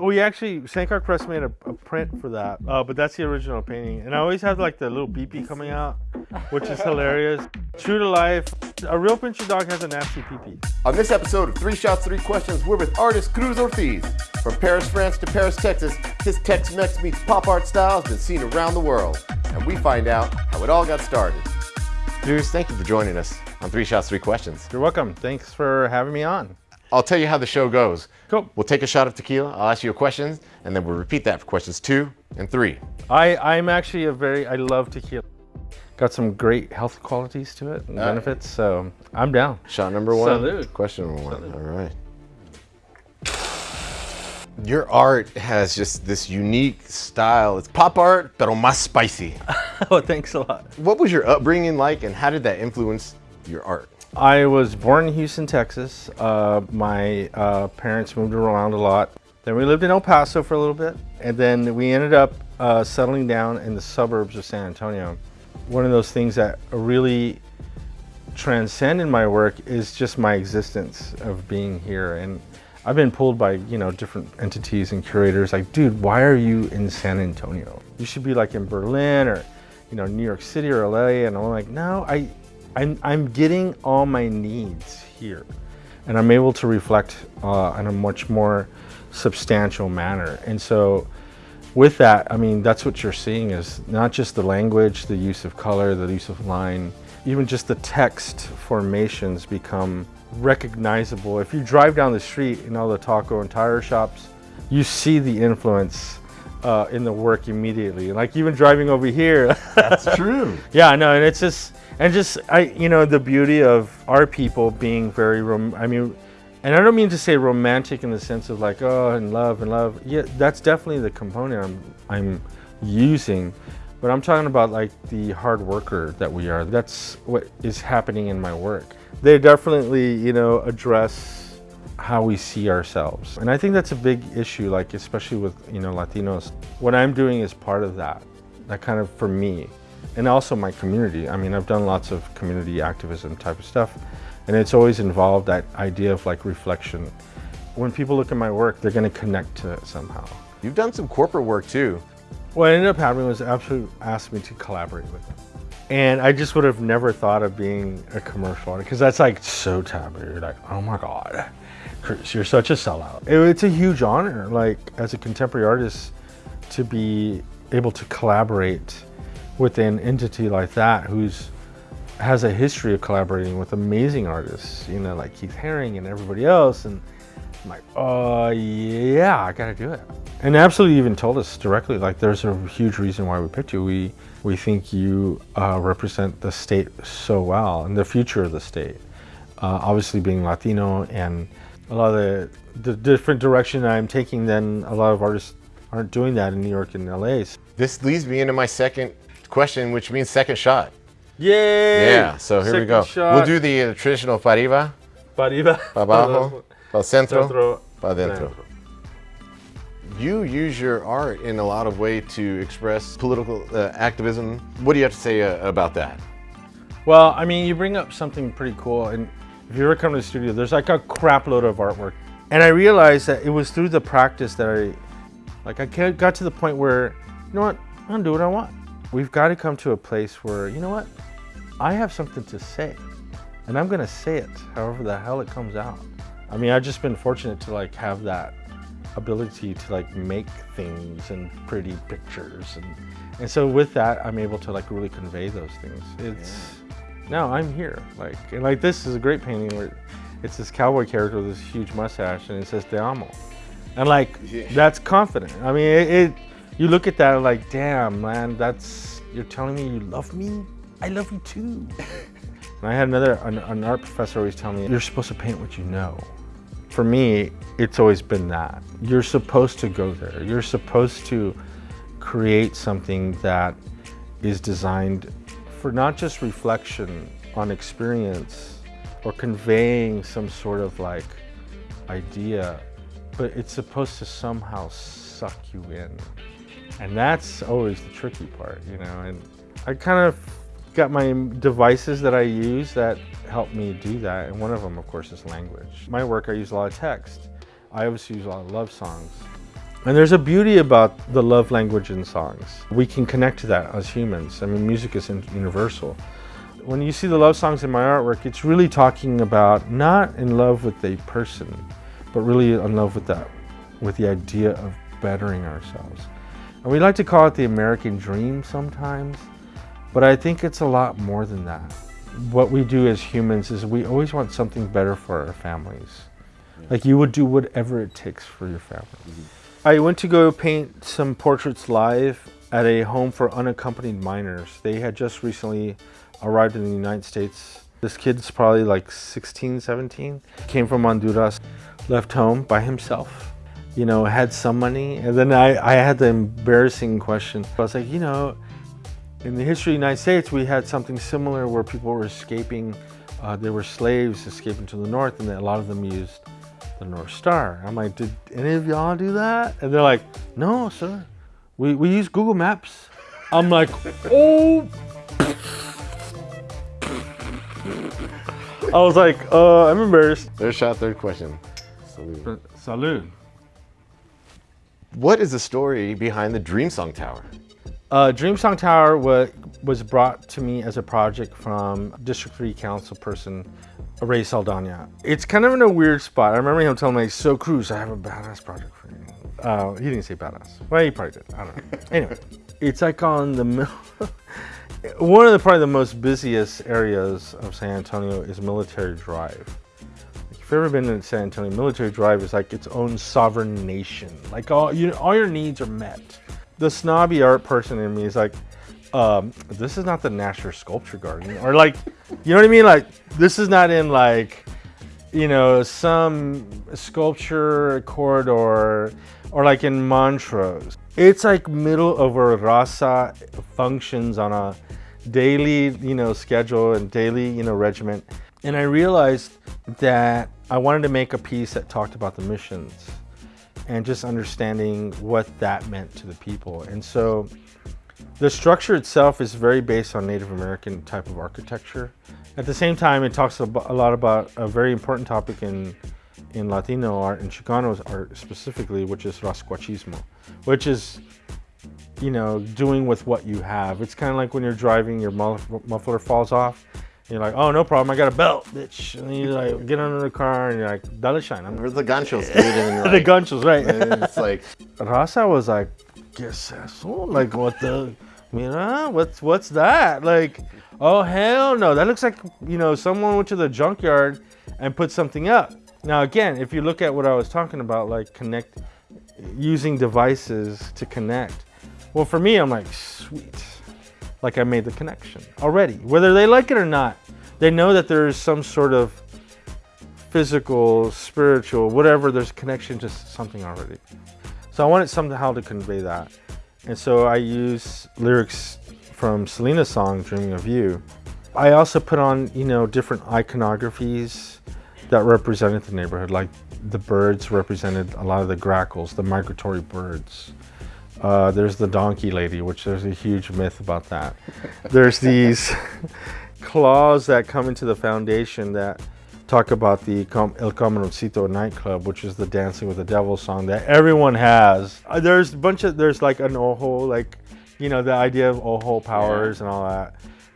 We actually, Sankar Press made a, a print for that, uh, but that's the original painting. And I always have like the little beepee coming out, which is hilarious. True to life, a real pinscher dog has a nasty peepee. On this episode of Three Shots, Three Questions, we're with artist Cruz Ortiz. From Paris, France to Paris, Texas, his Tex-Mex meets pop art style has been seen around the world. And we find out how it all got started. Cruz, thank you for joining us on Three Shots, Three Questions. You're welcome. Thanks for having me on. I'll tell you how the show goes. Cool. We'll take a shot of tequila, I'll ask you a question, and then we'll repeat that for questions two and three. I, I'm actually a very, I love tequila. Got some great health qualities to it and All right. benefits, so I'm down. Shot number one. Salud. Question number one. All right. Your art has just this unique style. It's pop art, pero más spicy. oh, thanks a lot. What was your upbringing like, and how did that influence your art? I was born in Houston, Texas. Uh, my uh, parents moved around a lot. Then we lived in El Paso for a little bit, and then we ended up uh, settling down in the suburbs of San Antonio. One of those things that really transcend in my work is just my existence of being here. And I've been pulled by, you know, different entities and curators like, dude, why are you in San Antonio? You should be like in Berlin or, you know, New York City or LA. And I'm like, no, I, I'm, I'm getting all my needs here. And I'm able to reflect uh, in a much more substantial manner. And so with that, I mean, that's what you're seeing is not just the language, the use of color, the use of line, even just the text formations become recognizable. If you drive down the street in all the taco and tire shops, you see the influence uh, in the work immediately. Like even driving over here, That's true. yeah, I know, and it's just and just I, you know, the beauty of our people being very rom. I mean, and I don't mean to say romantic in the sense of like oh and love and love. Yeah, that's definitely the component I'm I'm using, but I'm talking about like the hard worker that we are. That's what is happening in my work. They definitely you know address how we see ourselves. And I think that's a big issue, like especially with you know Latinos. What I'm doing is part of that. That kind of for me, and also my community. I mean, I've done lots of community activism type of stuff, and it's always involved that idea of like reflection. When people look at my work, they're going to connect to it somehow. You've done some corporate work too. What ended up happening was Absolut asked me to collaborate with them. And I just would have never thought of being a commercial artist because that's like so taboo. You're like, oh my God, you're such a sellout. It- it's a huge honor, like as a contemporary artist, to be able to collaborate with an entity like that who's has a history of collaborating with amazing artists, you know, like Keith Haring and everybody else. And I'm like, oh yeah, I gotta do it. And Absolutely even told us directly, like, there's a huge reason why we picked you. We we think you uh, represent the state so well and the future of the state. Uh, obviously, being Latino and a lot of the the different direction I'm taking than a lot of artists aren't doing that in New York and LA. This leads me into my second question, which means second shot. Yay! Yeah, so here we go. shot. We'll do the uh, traditional para arriba, Pa arriba. abajo, para centro, Centro. para dentro. You use your art in a lot of way to express political uh, activism. What do you have to say uh, about that? Well, I mean, you bring up something pretty cool, and if you ever come to the studio, there's like a crap load of artwork. And I realized that it was through the practice that I, like, I got to the point where, you know what, I'm gonna do what I want. We've got to come to a place where, you know what, I have something to say, and I'm gonna say it however the hell it comes out. I mean, I've just been fortunate to like have that ability to like make things and pretty pictures and and so with that i'm able to like really convey those things it's now i'm here like and like this is a great painting where it's this cowboy character with this huge mustache and it says te amo and like Yeah. that's confident i mean it, it you look at that like damn man that's you're telling me you love me i love you too and i had another an, an art professor always tell me you're supposed to paint what you know for me, it's always been that. You're supposed to go there. You're supposed to create something that is designed for not just reflection on experience or conveying some sort of like idea, but it's supposed to somehow suck you in. And that's always the tricky part, you know. And I kind of got my devices that I use that help me do that. And one of them, of course, is language. My work, I use a lot of text. I obviously use a lot of love songs. And there's a beauty about the love language in songs. We can connect to that as humans. I mean, music is universal. When you see the love songs in my artwork, it's really talking about not in love with a person, but really in love with that, with the idea of bettering ourselves. And we like to call it the American dream sometimes, but I think it's a lot more than that. What we do as humans is we always want something better for our families. Like you would do whatever it takes for your family. Mm-hmm. I went to go paint some portraits live at a home for unaccompanied minors. They had just recently arrived in the United States. This kid's probably like 16, 17, came from Honduras, left home by himself, you know, had some money. And then I, I had the embarrassing question. I was like, you know, in the history of the United States, we had something similar where people were escaping. Uh, there were slaves escaping to the north and a lot of them used the North Star. I'm like, did any of y'all do that? And they're like, no, sir. We, we use Google Maps. I'm like, oh. I was like, uh, I'm embarrassed. Third shot, third question. Salute. Salute. What is the story behind the Dream Song Tower? Uh, Dream Song Tower was, was brought to me as a project from District 3 council person Rey Saldaña. It's kind of in a weird spot. I remember him telling me, so Cruz, I have a badass project for you. Uh, he didn't say badass. Well, he probably did. I don't know. anyway, it's like on the middle. One of the probably the most busiest areas of San Antonio is Military Drive. If you've ever been in San Antonio, Military Drive is like its own sovereign nation. Like all you, all your needs are met. The snobby art person in me is like, um, this is not the Nasher Sculpture Garden, or like, you know what I mean? Like, this is not in like, you know, some sculpture corridor, or like in Montrose. It's like middle of where Raza functions on a daily, you know, schedule and daily, you know, regiment. And I realized that I wanted to make a piece that talked about the missions and just understanding what that meant to the people. And so the structure itself is very based on Native American type of architecture. At the same time, it talks a lot about a very important topic in in Latino art and Chicano art specifically, which is rasquachismo, which is, you know, doing with what you have. It's kind of like when you're driving, your muffler falls off. You're like, oh, no problem. I got a belt, bitch. And you like get under the car and you're like, dale shine. I'm Where's the ganchos, dude? And the ganchos, right? it's like Raza was like, guess eso? Like what the, you what's what's that? Like, oh hell no, that looks like you know someone went to the junkyard and put something up. Now again, if you look at what I was talking about, like connect, using devices to connect. Well, for me, I'm like, sweet, like I made the connection already. Whether they like it or not, they know that there is some sort of physical, spiritual, whatever, there's connection to something already. So I wanted somehow to convey that. And so I use lyrics from Selena's song, Dreaming of You. I also put on, you know, different iconographies that represented the neighborhood, like the birds represented a lot of the grackles, the migratory birds. Uh, there's the donkey lady, which there's a huge myth about that. There's these claws that come into the foundation that talk about the El Camaroncito nightclub, which is the Dancing with the Devil song that everyone has. Uh, there's a bunch of, there's like an Ojo, like, you know, the idea of Ojo powers yeah. and all that.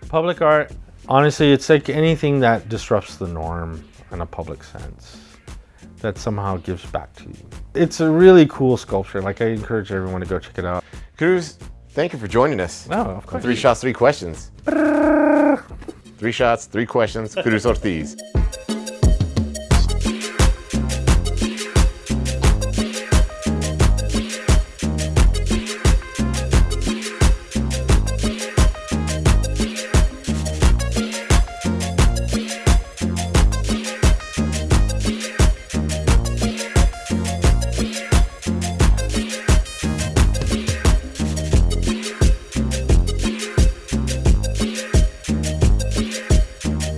Public art, honestly, it's like anything that disrupts the norm in a public sense that somehow gives back to you. It's a really cool sculpture. Like I encourage everyone to go check it out. Cruz, thank you for joining us. No, of course. Three shots, three questions. three shots, three questions. Cruz Ortiz.